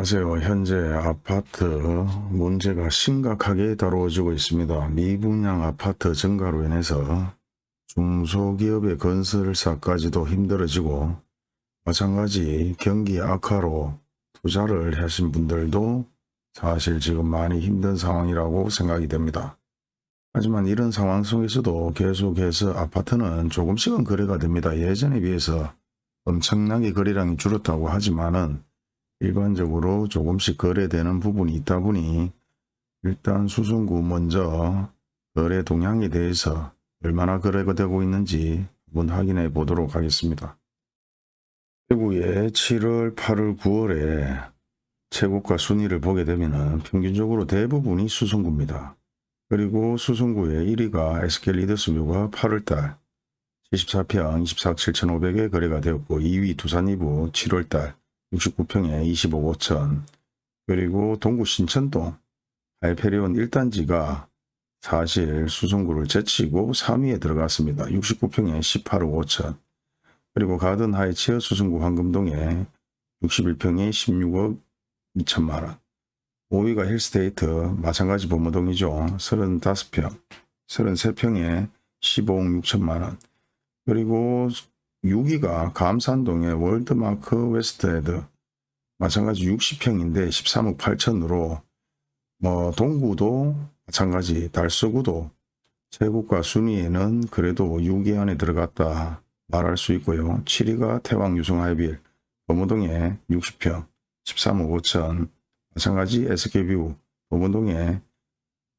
안녕하세요. 현재 아파트 문제가 심각하게 다루어지고 있습니다. 미분양 아파트 증가로 인해서 중소기업의 건설사까지도 힘들어지고 마찬가지 경기 악화로 투자를 하신 분들도 사실 지금 많이 힘든 상황이라고 생각이 됩니다. 하지만 이런 상황 속에서도 계속해서 아파트는 조금씩은 거래가 됩니다. 예전에 비해서 엄청나게 거래량이 줄었다고 하지만은 일반적으로 조금씩 거래되는 부분이 있다 보니 일단 수송구 먼저 거래 동향에 대해서 얼마나 거래가 되고 있는지 한번 확인해 보도록 하겠습니다. 대구의 7월, 8월, 9월에 최고가 순위를 보게 되면 평균적으로 대부분이 수송구입니다. 그리고 수송구의 1위가 SK 리더스뷰가 8월달 74평 24억 7,500에 거래가 되었고 2위 두산이부 7월달 69평에 25억 5천. 그리고 동구 신천동 하이페리온 1단지가 사실 수송구를 제치고 3위에 들어갔습니다. 69평에 18억 5천. 그리고 가든 하이츠 수송구 황금동에 61평에 16억 2천만원. 5위가 힐스테이트 마찬가지 범무동이죠. 35평. 33평에 15억 6천만원. 그리고 6위가 감삼동의 월드마크 웨스트엔드 마찬가지 60평인데 13억 8천으로 뭐 동구도 마찬가지 달서구도 최고가 순위에는 그래도 6위 안에 들어갔다 말할 수 있고요. 7위가 태왕 유성하이빌 범어동에 60평 13억 5천 마찬가지 SK뷰 범어동에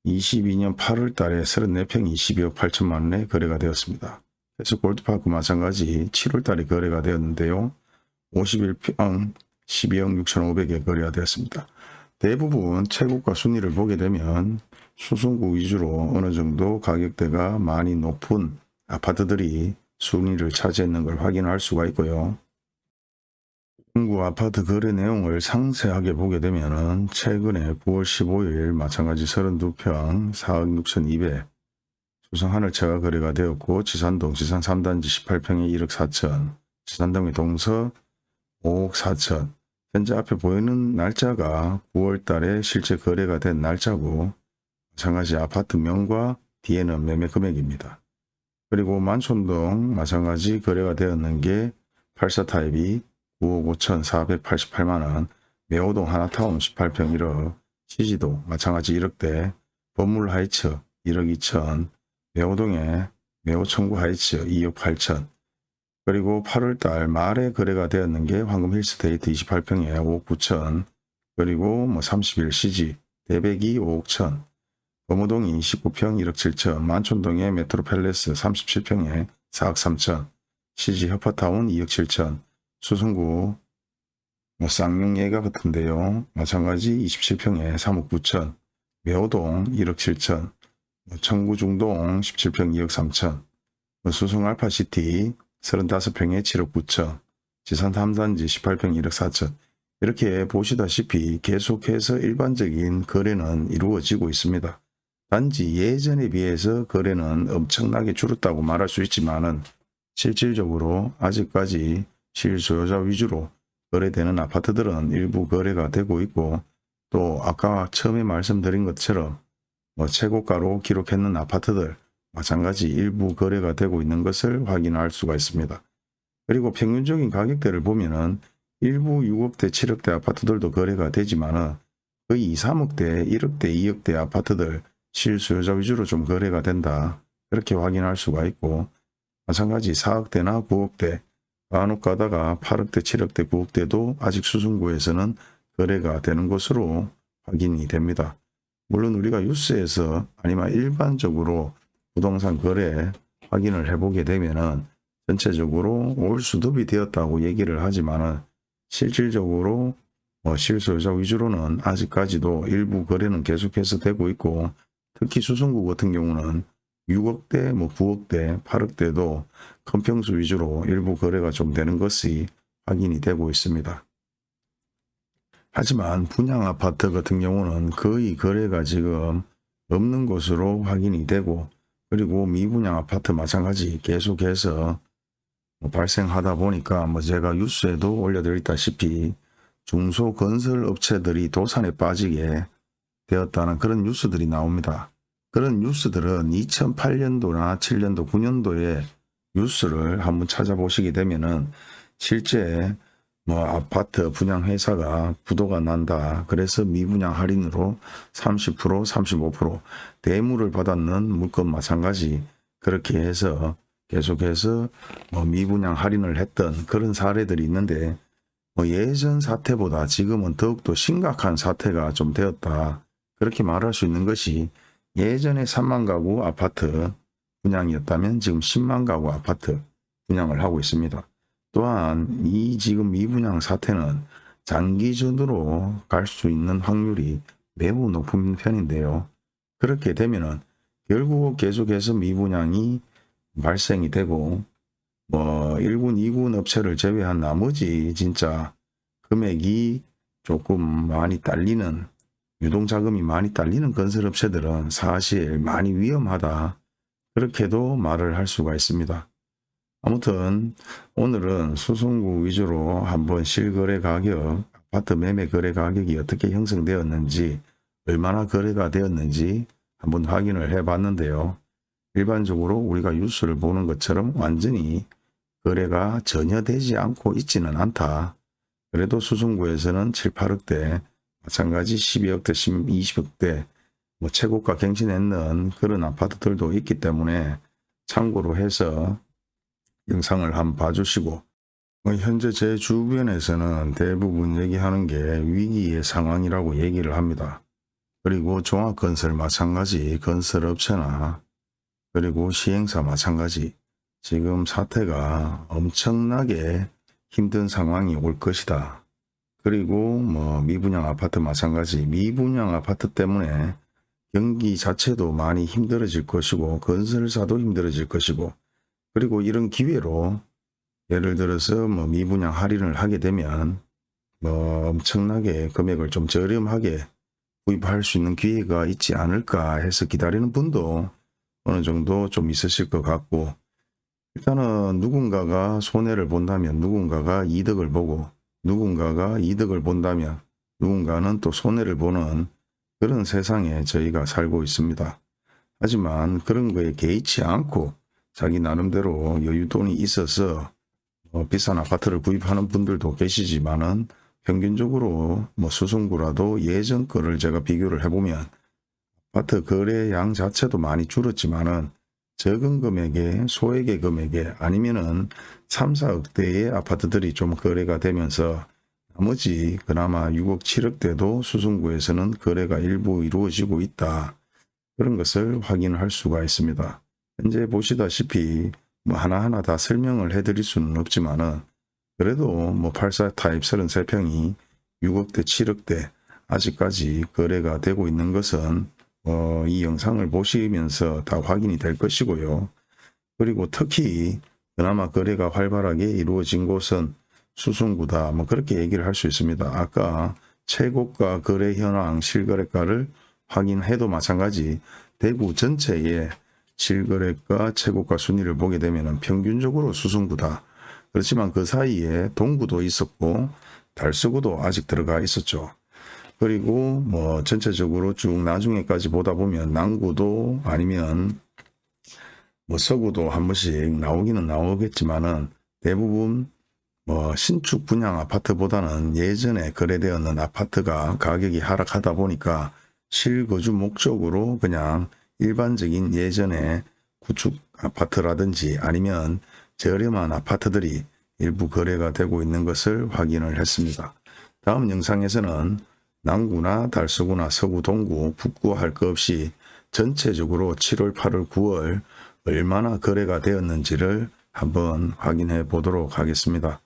22년 8월 달에 34평 22억 8천만 원에 거래가 되었습니다. 그래서 골드파크 마찬가지 7월 달에 거래가 되었는데요. 51평 12억 6천5백에 거래가 되었습니다. 대부분 최고가 순위를 보게 되면 수성구 위주로 어느 정도 가격대가 많이 높은 아파트들이 순위를 차지했는 걸 확인할 수가 있고요. 중구 아파트 거래 내용을 상세하게 보게 되면 최근에 9월 15일 마찬가지 32평 4억 6천2백 수성 하늘차가 거래가 되었고 지산동 지산 3단지 18평에 1억 4천 지산동의 동서 5억 4천 현재 앞에 보이는 날짜가 9월 달에 실제 거래가 된 날짜고 마찬가지 아파트명과 뒤에는 매매 금액입니다. 그리고 만촌동 마찬가지 거래가 되었는 게 84타입이 9억 5천 488만원 매호동 하나타운 18평 1억 시지도 마찬가지 1억대 법물 하이츠 1억 2천 매호동에 매호 청구 하이츠 2억 8천. 그리고 8월달 말에 거래가 되었는 게 황금 힐스테이트 28평에 5억 9천. 그리고 뭐 30일 CG 대백이 5억 천. 범무동이 19평 1억 7천. 만촌동의 메트로 팰레스 37평에 4억 3천. CG 협파타운 2억 7천. 수성구 뭐 쌍용예가 같은데요. 마찬가지 27평에 3억 9천. 매호동 1억 7천 청구중동 17평 2억 3천, 수성 알파시티 35평에 7억 9천, 지산 탐단지 18평 1억 4천 이렇게 보시다시피 계속해서 일반적인 거래는 이루어지고 있습니다. 단지 예전에 비해서 거래는 엄청나게 줄었다고 말할 수 있지만 실질적으로 아직까지 실소유자 위주로 거래되는 아파트들은 일부 거래가 되고 있고 또 아까 처음에 말씀드린 것처럼 뭐 최고가로 기록했는 아파트들 마찬가지 일부 거래가 되고 있는 것을 확인할 수가 있습니다. 그리고 평균적인 가격대를 보면은 일부 6억대 7억대 아파트들도 거래가 되지만 거의 2, 3억대 1억대 2억대 아파트들 실수요자 위주로 좀 거래가 된다. 그렇게 확인할 수가 있고 마찬가지 4억대나 9억대 간혹 가다가 8억대 7억대 9억대도 아직 수승구에서는 거래가 되는 것으로 확인이 됩니다. 물론 우리가 뉴스에서 아니면 일반적으로 부동산 거래 확인을 해보게 되면은 전체적으로 올수dob이 되었다고 얘기를 하지만은 실질적으로 뭐 실소유자 위주로는 아직까지도 일부 거래는 계속해서 되고 있고 특히 수성구 같은 경우는 6억대, 뭐 9억대, 8억대도 건평수 위주로 일부 거래가 좀 되는 것이 확인이 되고 있습니다. 하지만 분양 아파트 같은 경우는 거의 거래가 지금 없는 것으로 확인이 되고 그리고 미분양 아파트 마찬가지 계속해서 뭐 발생하다 보니까 뭐 제가 뉴스에도 올려드렸다시피 중소건설업체들이 도산에 빠지게 되었다는 그런 뉴스들이 나옵니다. 그런 뉴스들은 2008년도나 7년도, 9년도에 뉴스를 한번 찾아보시게 되면은 실제 뭐 아파트 분양 회사가 부도가 난다. 그래서 미분양 할인으로 30%, 35% 대물을 받았는 물건 마찬가지 그렇게 해서 계속해서 뭐 미분양 할인을 했던 그런 사례들이 있는데 뭐 예전 사태보다 지금은 더욱더 심각한 사태가 좀 되었다. 그렇게 말할 수 있는 것이 예전에 3만 가구 아파트 분양이었다면 지금 10만 가구 아파트 분양을 하고 있습니다. 또한 이 지금 미분양 사태는 장기전으로 갈 수 있는 확률이 매우 높은 편인데요. 그렇게 되면은 결국 계속해서 미분양이 발생이 되고 뭐 1군, 2군 업체를 제외한 나머지 진짜 금액이 조금 많이 딸리는 유동자금이 많이 딸리는 건설업체들은 사실 많이 위험하다. 그렇게도 말을 할 수가 있습니다. 아무튼 오늘은 수송구 위주로 한번 실거래 가격, 아파트 매매 거래 가격이 어떻게 형성되었는지 얼마나 거래가 되었는지 한번 확인을 해 봤는데요. 일반적으로 우리가 뉴스를 보는 것처럼 완전히 거래가 전혀 되지 않고 있지는 않다. 그래도 수송구에서는 7, 8억대, 마찬가지 12억대, 20억대 뭐 최고가 갱신했는 그런 아파트들도 있기 때문에 참고로 해서 영상을 한번 봐주시고 뭐 현재 제 주변에서는 대부분 얘기하는 게 위기의 상황이라고 얘기를 합니다. 그리고 종합건설 마찬가지 건설업체나 그리고 시행사 마찬가지 지금 사태가 엄청나게 힘든 상황이 올 것이다. 그리고 뭐 미분양 아파트 마찬가지 미분양 아파트 때문에 경기 자체도 많이 힘들어질 것이고 건설사도 힘들어질 것이고 그리고 이런 기회로 예를 들어서 뭐 미분양 할인을 하게 되면 뭐 엄청나게 금액을 좀 저렴하게 구입할 수 있는 기회가 있지 않을까 해서 기다리는 분도 어느 정도 좀 있으실 것 같고 일단은 누군가가 손해를 본다면 누군가가 이득을 보고 누군가가 이득을 본다면 누군가는 또 손해를 보는 그런 세상에 저희가 살고 있습니다. 하지만 그런 거에 개의치 않고 자기 나름대로 여유돈이 있어서 뭐 비싼 아파트를 구입하는 분들도 계시지만은 평균적으로 뭐 수송구라도 예전 거를 제가 비교를 해보면 아파트 거래량 자체도 많이 줄었지만은 적은 금액에 소액의 금액에 아니면은 3, 4억대의 아파트들이 좀 거래가 되면서 나머지 그나마 6억, 7억대도 수송구에서는 거래가 일부 이루어지고 있다. 그런 것을 확인할 수가 있습니다. 현재 보시다시피 뭐 하나하나 다 설명을 해드릴 수는 없지만은 그래도 뭐 84 타입 33평이 6억대 7억대 아직까지 거래가 되고 있는 것은 어, 이 영상을 보시면서 다 확인이 될 것이고요. 그리고 특히 그나마 거래가 활발하게 이루어진 곳은 수송구다 뭐 그렇게 얘기를 할 수 있습니다. 아까 최고가 거래 현황 실거래가를 확인해도 마찬가지 대구 전체에 실거래가 최고가 순위를 보게 되면 평균적으로 수송구다. 그렇지만 그 사이에 동구도 있었고 달서구도 아직 들어가 있었죠. 그리고 뭐 전체적으로 쭉 나중에까지 보다 보면 남구도 아니면 뭐 서구도 한 번씩 나오기는 나오겠지만은 대부분 뭐 신축 분양 아파트보다는 예전에 거래되었는 아파트가 가격이 하락하다 보니까 실거주 목적으로 그냥 일반적인 예전에 구축 아파트라든지 아니면 저렴한 아파트들이 일부 거래가 되고 있는 것을 확인을 했습니다. 다음 영상에서는 남구나 달서구나 서구, 동구, 북구 할 것 없이 전체적으로 7월, 8월, 9월 얼마나 거래가 되었는지를 한번 확인해 보도록 하겠습니다.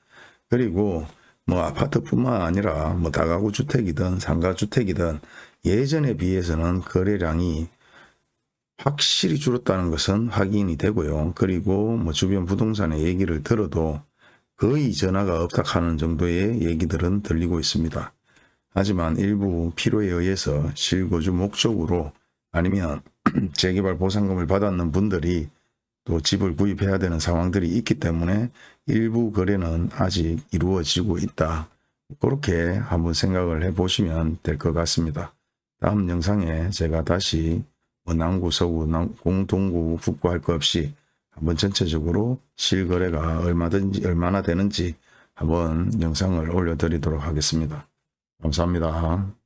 그리고 뭐 아파트뿐만 아니라 뭐 다가구 주택이든 상가주택이든 예전에 비해서는 거래량이 확실히 줄었다는 것은 확인이 되고요. 그리고 뭐 주변 부동산의 얘기를 들어도 거의 전화가 없다 하는 정도의 얘기들은 들리고 있습니다. 하지만 일부 필요에 의해서 실거주 목적으로 아니면 재개발 보상금을 받았는 분들이 또 집을 구입해야 되는 상황들이 있기 때문에 일부 거래는 아직 이루어지고 있다. 그렇게 한번 생각을 해 보시면 될 것 같습니다. 다음 영상에 제가 다시 뭐 남구, 서구, 남, 공동구, 북구 할 것 없이 한번 전체적으로 실거래가 얼마든지 얼마나 되는지 한번 영상을 올려드리도록 하겠습니다. 감사합니다.